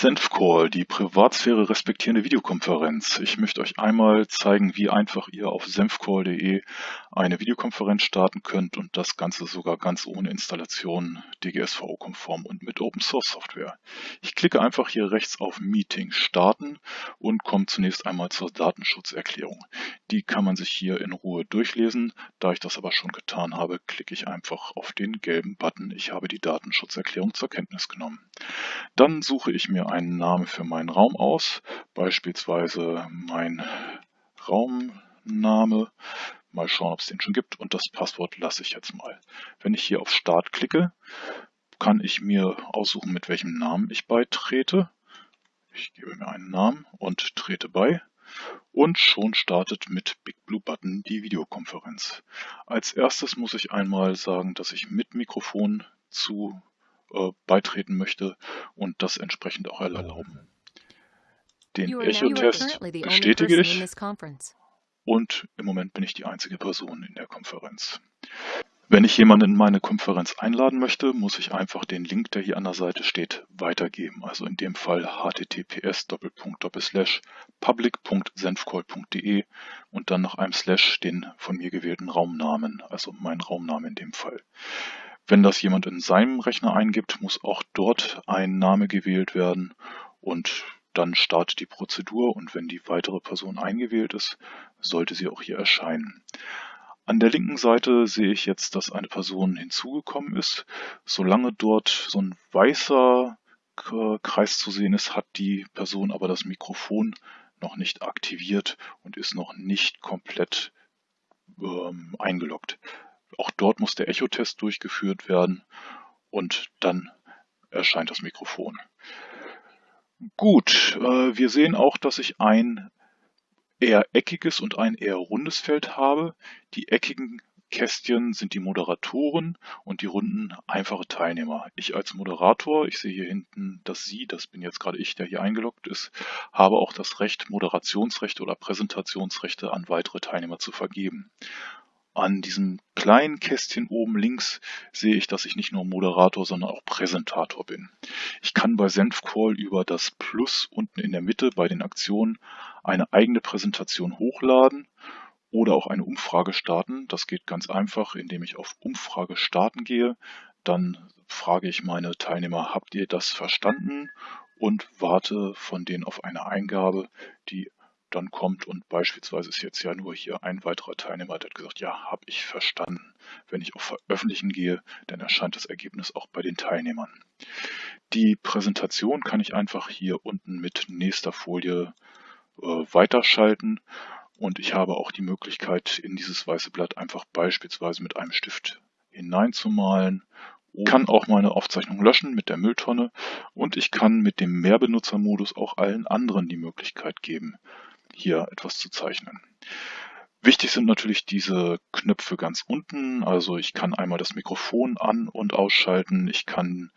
Senfcall, die Privatsphäre respektierende Videokonferenz. Ich möchte euch einmal zeigen, wie einfach ihr auf senfcall.de eine Videokonferenz starten könnt und das Ganze sogar ganz ohne Installation, DGSVO-konform und mit Open Source Software. Ich klicke einfach hier rechts auf Meeting starten und komme zunächst einmal zur Datenschutzerklärung. Die kann man sich hier in Ruhe durchlesen. Da ich das aber schon getan habe, klicke ich einfach auf den gelben Button. Ich habe die Datenschutzerklärung zur Kenntnis genommen. Dann suche ich mir einen Namen für meinen Raum aus, beispielsweise mein Raumname. Mal schauen, ob es den schon gibt und das Passwort lasse ich jetzt mal. Wenn ich hier auf Start klicke, kann ich mir aussuchen, mit welchem Namen ich beitrete. Ich gebe mir einen Namen und trete bei. Und schon startet mit Big Blue Button die Videokonferenz. Als erstes muss ich einmal sagen, dass ich mit Mikrofon zu äh, beitreten möchte und das entsprechend auch erlauben. Den Echo-Test bestätige ich und im Moment bin ich die einzige Person in der Konferenz. Wenn ich jemanden in meine Konferenz einladen möchte, muss ich einfach den Link, der hier an der Seite steht, weitergeben. Also in dem Fall https public.senfcall.de und dann nach einem Slash den von mir gewählten Raumnamen, also mein Raumname in dem Fall. Wenn das jemand in seinem Rechner eingibt, muss auch dort ein Name gewählt werden und dann startet die Prozedur und wenn die weitere Person eingewählt ist, sollte sie auch hier erscheinen. An der linken Seite sehe ich jetzt, dass eine Person hinzugekommen ist. Solange dort so ein weißer Kreis zu sehen ist, hat die Person aber das Mikrofon noch nicht aktiviert und ist noch nicht komplett ähm, eingeloggt. Auch dort muss der Echo-Test durchgeführt werden und dann erscheint das Mikrofon. Gut, äh, wir sehen auch, dass ich ein eher eckiges und ein eher rundes Feld habe. Die eckigen Kästchen sind die Moderatoren und die runden einfache Teilnehmer. Ich als Moderator, ich sehe hier hinten das Sie, das bin jetzt gerade ich, der hier eingeloggt ist, habe auch das Recht, Moderationsrechte oder Präsentationsrechte an weitere Teilnehmer zu vergeben. An diesem kleinen Kästchen oben links sehe ich, dass ich nicht nur Moderator, sondern auch Präsentator bin. Ich kann bei Senfcall über das Plus unten in der Mitte bei den Aktionen eine eigene Präsentation hochladen oder auch eine Umfrage starten. Das geht ganz einfach, indem ich auf Umfrage starten gehe. Dann frage ich meine Teilnehmer, habt ihr das verstanden? Und warte von denen auf eine Eingabe, die dann kommt und beispielsweise ist jetzt ja nur hier ein weiterer Teilnehmer, der hat gesagt, ja, habe ich verstanden. Wenn ich auf Veröffentlichen gehe, dann erscheint das Ergebnis auch bei den Teilnehmern. Die Präsentation kann ich einfach hier unten mit nächster Folie äh, weiterschalten und ich habe auch die Möglichkeit, in dieses weiße Blatt einfach beispielsweise mit einem Stift hineinzumalen kann auch meine Aufzeichnung löschen mit der Mülltonne und ich kann mit dem Mehrbenutzermodus auch allen anderen die Möglichkeit geben, hier etwas zu zeichnen. Wichtig sind natürlich diese Knöpfe ganz unten. Also ich kann einmal das Mikrofon an- und ausschalten. Ich kann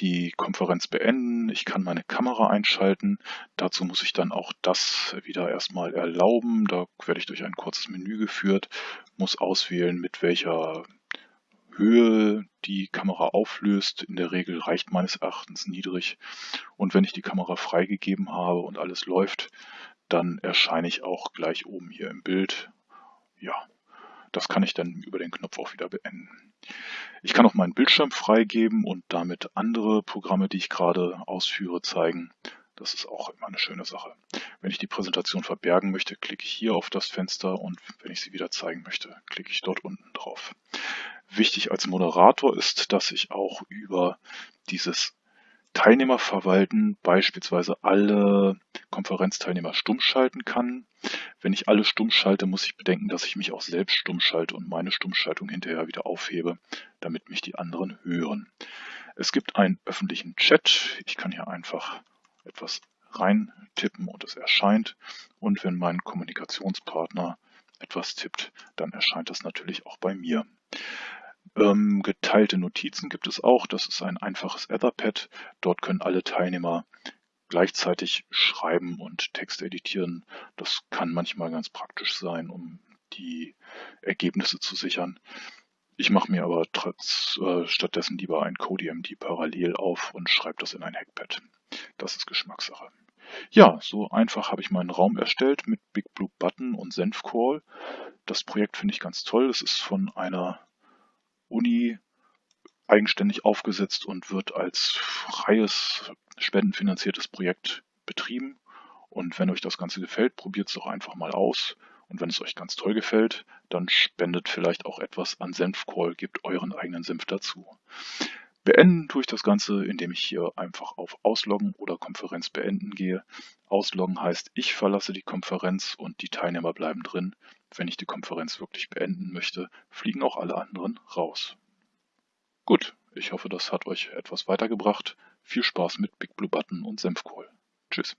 die Konferenz beenden. Ich kann meine Kamera einschalten. Dazu muss ich dann auch das wieder erstmal erlauben. Da werde ich durch ein kurzes Menü geführt, muss auswählen, mit welcher Höhe die Kamera auflöst. In der Regel reicht meines Erachtens niedrig. Und wenn ich die Kamera freigegeben habe und alles läuft, dann erscheine ich auch gleich oben hier im Bild. Ja, das kann ich dann über den Knopf auch wieder beenden. Ich kann auch meinen Bildschirm freigeben und damit andere Programme, die ich gerade ausführe, zeigen. Das ist auch immer eine schöne Sache. Wenn ich die Präsentation verbergen möchte, klicke ich hier auf das Fenster und wenn ich sie wieder zeigen möchte, klicke ich dort unten drauf. Wichtig als Moderator ist, dass ich auch über dieses Teilnehmer verwalten beispielsweise alle Konferenzteilnehmer stumm schalten kann. Wenn ich alle stumm schalte, muss ich bedenken, dass ich mich auch selbst stumm schalte und meine Stummschaltung hinterher wieder aufhebe, damit mich die anderen hören. Es gibt einen öffentlichen Chat. Ich kann hier einfach etwas reintippen und es erscheint. Und wenn mein Kommunikationspartner etwas tippt, dann erscheint das natürlich auch bei mir. Ähm, geteilte Notizen gibt es auch. Das ist ein einfaches Etherpad. Dort können alle Teilnehmer gleichzeitig schreiben und Text editieren. Das kann manchmal ganz praktisch sein, um die Ergebnisse zu sichern. Ich mache mir aber trotz, äh, stattdessen lieber ein CodeMD parallel auf und schreibe das in ein Hackpad. Das ist Geschmackssache. Ja, so einfach habe ich meinen Raum erstellt mit Big Blue Button und Senfcall. Das Projekt finde ich ganz toll. Es ist von einer Uni eigenständig aufgesetzt und wird als freies, spendenfinanziertes Projekt betrieben. Und wenn euch das Ganze gefällt, probiert es doch einfach mal aus. Und wenn es euch ganz toll gefällt, dann spendet vielleicht auch etwas an Senfcall, gebt euren eigenen Senf dazu. Beenden tue ich das Ganze, indem ich hier einfach auf Ausloggen oder Konferenz beenden gehe. Ausloggen heißt, ich verlasse die Konferenz und die Teilnehmer bleiben drin. Wenn ich die Konferenz wirklich beenden möchte, fliegen auch alle anderen raus. Gut, ich hoffe, das hat euch etwas weitergebracht. Viel Spaß mit Big Blue Button und Senfkohl. Tschüss.